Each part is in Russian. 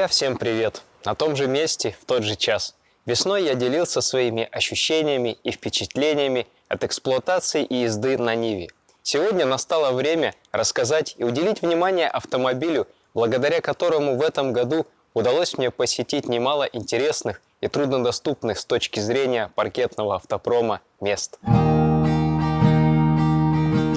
Друзья, всем привет! На том же месте, в тот же час. Весной я делился своими ощущениями и впечатлениями от эксплуатации и езды на Ниве. Сегодня настало время рассказать и уделить внимание автомобилю, благодаря которому в этом году удалось мне посетить немало интересных и труднодоступных с точки зрения паркетного автопрома мест.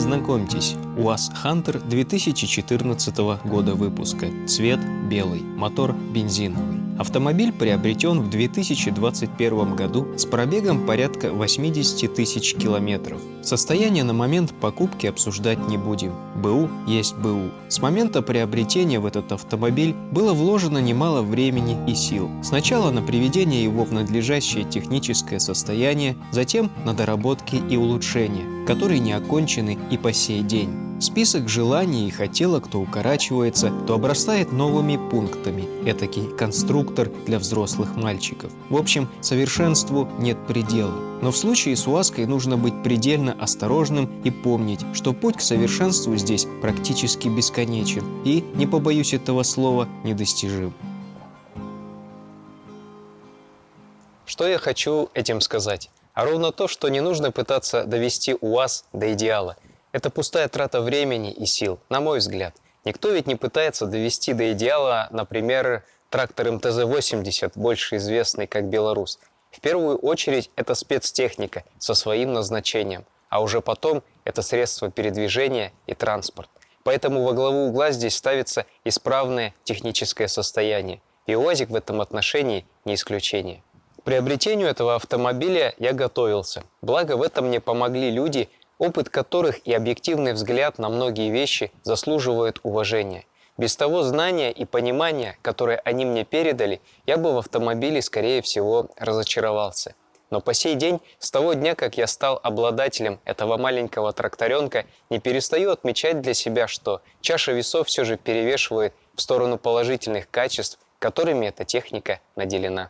Знакомьтесь, УАЗ Хантер 2014 года выпуска. Цвет белый, мотор бензиновый. Автомобиль приобретен в 2021 году с пробегом порядка 80 тысяч километров. Состояние на момент покупки обсуждать не будем. БУ есть БУ. С момента приобретения в этот автомобиль было вложено немало времени и сил. Сначала на приведение его в надлежащее техническое состояние, затем на доработки и улучшения, которые не окончены и по сей день. Список желаний и хотелок то укорачивается, то обрастает новыми пунктами. Этакий конструктор для взрослых мальчиков. В общем, совершенству нет предела. Но в случае с УАЗкой нужно быть предельно осторожным и помнить, что путь к совершенству здесь практически бесконечен и, не побоюсь этого слова, недостижим. Что я хочу этим сказать? А ровно то, что не нужно пытаться довести УАЗ до идеала – это пустая трата времени и сил, на мой взгляд. Никто ведь не пытается довести до идеала, например, трактор МТЗ-80, больше известный как «Беларус». В первую очередь это спецтехника со своим назначением, а уже потом это средство передвижения и транспорт. Поэтому во главу угла здесь ставится исправное техническое состояние. И УАЗик в этом отношении не исключение. К приобретению этого автомобиля я готовился. Благо в этом мне помогли люди, опыт которых и объективный взгляд на многие вещи заслуживают уважения. Без того знания и понимания, которые они мне передали, я бы в автомобиле, скорее всего, разочаровался. Но по сей день, с того дня, как я стал обладателем этого маленького тракторенка, не перестаю отмечать для себя, что чаша весов все же перевешивает в сторону положительных качеств, которыми эта техника наделена.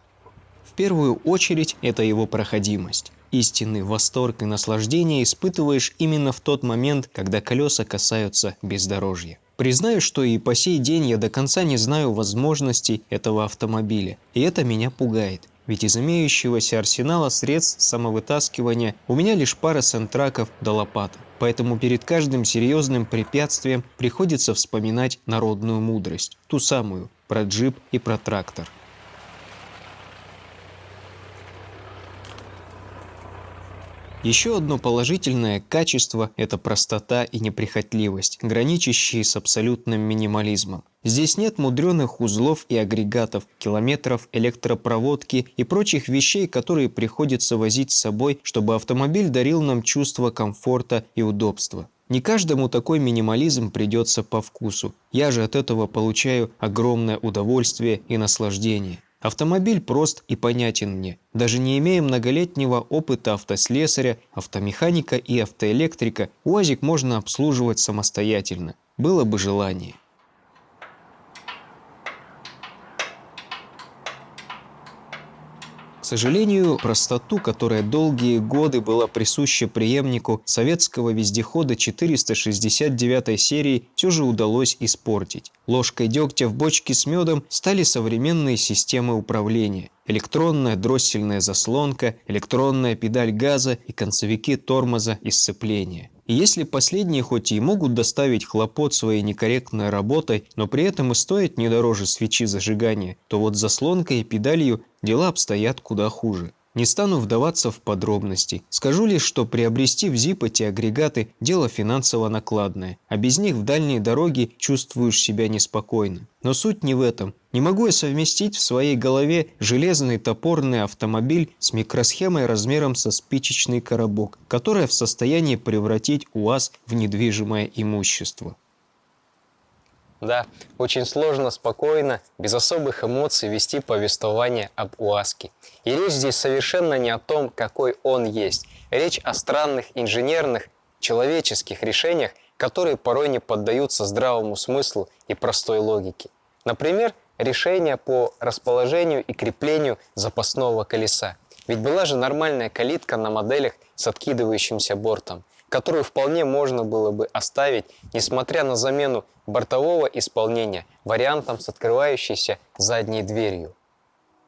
В первую очередь это его проходимость. Истинный восторг и наслаждение испытываешь именно в тот момент, когда колеса касаются бездорожья. Признаю, что и по сей день я до конца не знаю возможностей этого автомобиля, и это меня пугает. Ведь из имеющегося арсенала средств самовытаскивания у меня лишь пара сентраков до лопаты. Поэтому перед каждым серьезным препятствием приходится вспоминать народную мудрость, ту самую, про джип и про трактор. Еще одно положительное качество – это простота и неприхотливость, граничащие с абсолютным минимализмом. Здесь нет мудреных узлов и агрегатов, километров электропроводки и прочих вещей, которые приходится возить с собой, чтобы автомобиль дарил нам чувство комфорта и удобства. Не каждому такой минимализм придется по вкусу. Я же от этого получаю огромное удовольствие и наслаждение. Автомобиль прост и понятен мне. Даже не имея многолетнего опыта автослесаря, автомеханика и автоэлектрика, УАЗик можно обслуживать самостоятельно. Было бы желание. Сожалению, простоту, которая долгие годы была присуща преемнику советского вездехода 469 серии, все же удалось испортить. Ложкой дегтя в бочке с медом стали современные системы управления. Электронная дроссельная заслонка, электронная педаль газа и концевики тормоза и сцепления. И если последние хоть и могут доставить хлопот своей некорректной работой, но при этом и стоят не дороже свечи зажигания, то вот заслонкой и педалью дела обстоят куда хуже. Не стану вдаваться в подробности. Скажу лишь, что приобрести в ЗИП эти агрегаты – дело финансово накладное, а без них в дальние дороги чувствуешь себя неспокойно. Но суть не в этом. Не могу я совместить в своей голове железный топорный автомобиль с микросхемой размером со спичечный коробок, которая в состоянии превратить УАЗ в недвижимое имущество. Да, очень сложно, спокойно, без особых эмоций вести повествование об УАЗке. И речь здесь совершенно не о том, какой он есть. Речь о странных инженерных, человеческих решениях, которые порой не поддаются здравому смыслу и простой логике. Например, решение по расположению и креплению запасного колеса. Ведь была же нормальная калитка на моделях с откидывающимся бортом. Которую вполне можно было бы оставить, несмотря на замену бортового исполнения вариантом с открывающейся задней дверью.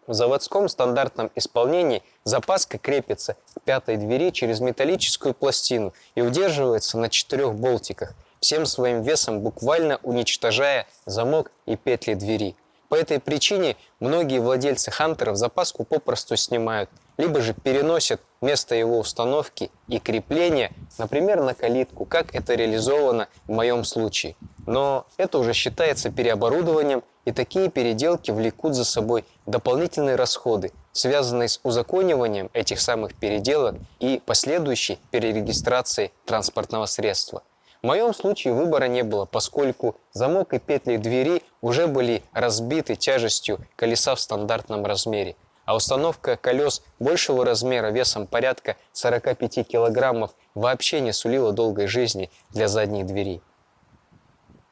В заводском стандартном исполнении запаска крепится к пятой двери через металлическую пластину и удерживается на четырех болтиках, всем своим весом буквально уничтожая замок и петли двери. По этой причине многие владельцы хантеров запаску попросту снимают, либо же переносят место его установки и крепления, например, на калитку, как это реализовано в моем случае. Но это уже считается переоборудованием, и такие переделки влекут за собой дополнительные расходы, связанные с узакониванием этих самых переделок и последующей перерегистрацией транспортного средства. В моем случае выбора не было, поскольку замок и петли двери уже были разбиты тяжестью колеса в стандартном размере, а установка колес большего размера весом порядка 45 килограммов вообще не сулила долгой жизни для задней двери.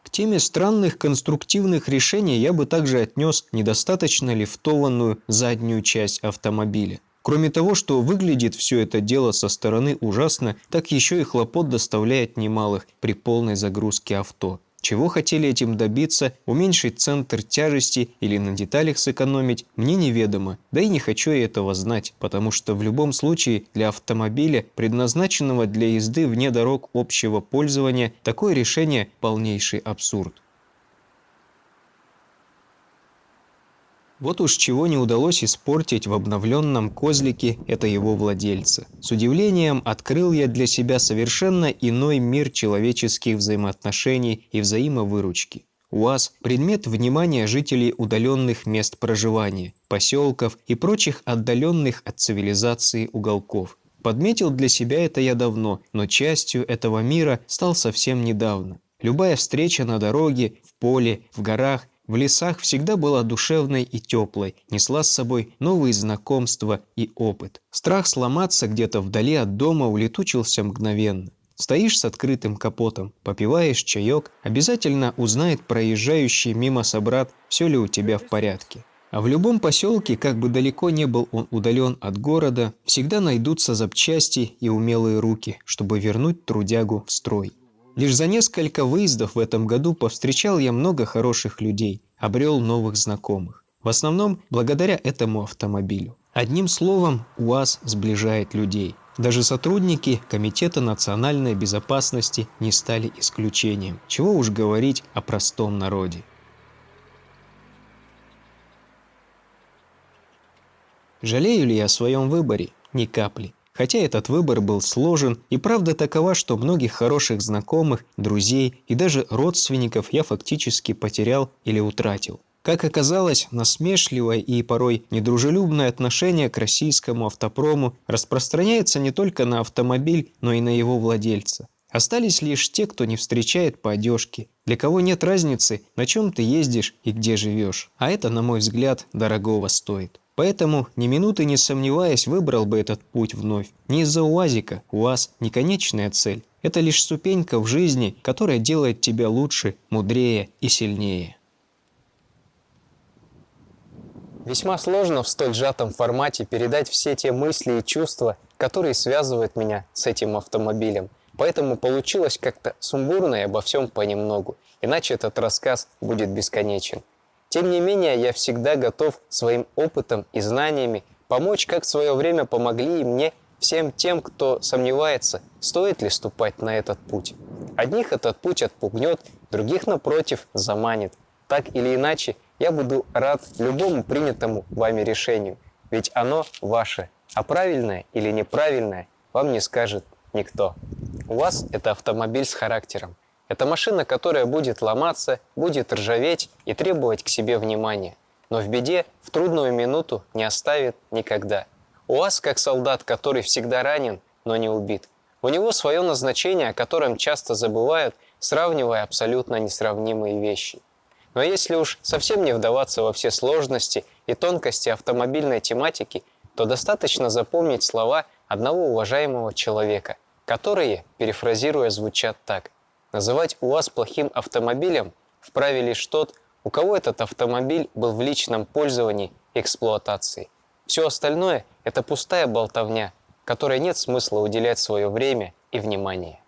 К теме странных конструктивных решений я бы также отнес недостаточно лифтованную заднюю часть автомобиля. Кроме того, что выглядит все это дело со стороны ужасно, так еще и хлопот доставляет немалых при полной загрузке авто. Чего хотели этим добиться, уменьшить центр тяжести или на деталях сэкономить, мне неведомо. Да и не хочу я этого знать, потому что в любом случае для автомобиля, предназначенного для езды вне дорог общего пользования, такое решение полнейший абсурд. Вот уж чего не удалось испортить в обновленном козлике это его владельца. С удивлением открыл я для себя совершенно иной мир человеческих взаимоотношений и взаимовыручки. УАЗ – предмет внимания жителей удаленных мест проживания, поселков и прочих отдаленных от цивилизации уголков. Подметил для себя это я давно, но частью этого мира стал совсем недавно. Любая встреча на дороге, в поле, в горах в лесах всегда была душевной и теплой, несла с собой новые знакомства и опыт. Страх сломаться где-то вдали от дома улетучился мгновенно. Стоишь с открытым капотом, попиваешь чаек, обязательно узнает проезжающий мимо собрат, все ли у тебя в порядке. А в любом поселке, как бы далеко не был он удален от города, всегда найдутся запчасти и умелые руки, чтобы вернуть трудягу в строй. Лишь за несколько выездов в этом году повстречал я много хороших людей, обрел новых знакомых. В основном благодаря этому автомобилю. Одним словом, УАЗ сближает людей. Даже сотрудники Комитета национальной безопасности не стали исключением. Чего уж говорить о простом народе. Жалею ли я о своем выборе? Ни капли. Хотя этот выбор был сложен, и правда такова, что многих хороших знакомых, друзей и даже родственников я фактически потерял или утратил. Как оказалось, насмешливое и порой недружелюбное отношение к российскому автопрому распространяется не только на автомобиль, но и на его владельца. Остались лишь те, кто не встречает по одежке, для кого нет разницы, на чем ты ездишь и где живешь. А это, на мой взгляд, дорогого стоит. Поэтому, ни минуты не сомневаясь, выбрал бы этот путь вновь. Не из-за УАЗика, УАЗ – не конечная цель. Это лишь ступенька в жизни, которая делает тебя лучше, мудрее и сильнее. Весьма сложно в столь сжатом формате передать все те мысли и чувства, которые связывают меня с этим автомобилем. Поэтому получилось как-то сумбурно и обо всем понемногу, иначе этот рассказ будет бесконечен. Тем не менее, я всегда готов своим опытом и знаниями помочь, как в свое время помогли и мне всем тем, кто сомневается, стоит ли ступать на этот путь. Одних этот путь отпугнет, других, напротив, заманит. Так или иначе, я буду рад любому принятому вами решению, ведь оно ваше, а правильное или неправильное вам не скажет никто. У вас это автомобиль с характером. Это машина, которая будет ломаться, будет ржаветь и требовать к себе внимания. Но в беде в трудную минуту не оставит никогда. У вас как солдат, который всегда ранен, но не убит. У него свое назначение, о котором часто забывают, сравнивая абсолютно несравнимые вещи. Но если уж совсем не вдаваться во все сложности и тонкости автомобильной тематики, то достаточно запомнить слова одного уважаемого человека, которые, перефразируя, звучат так – Называть УАЗ плохим автомобилем вправе лишь тот, у кого этот автомобиль был в личном пользовании и эксплуатации. Все остальное – это пустая болтовня, которой нет смысла уделять свое время и внимание.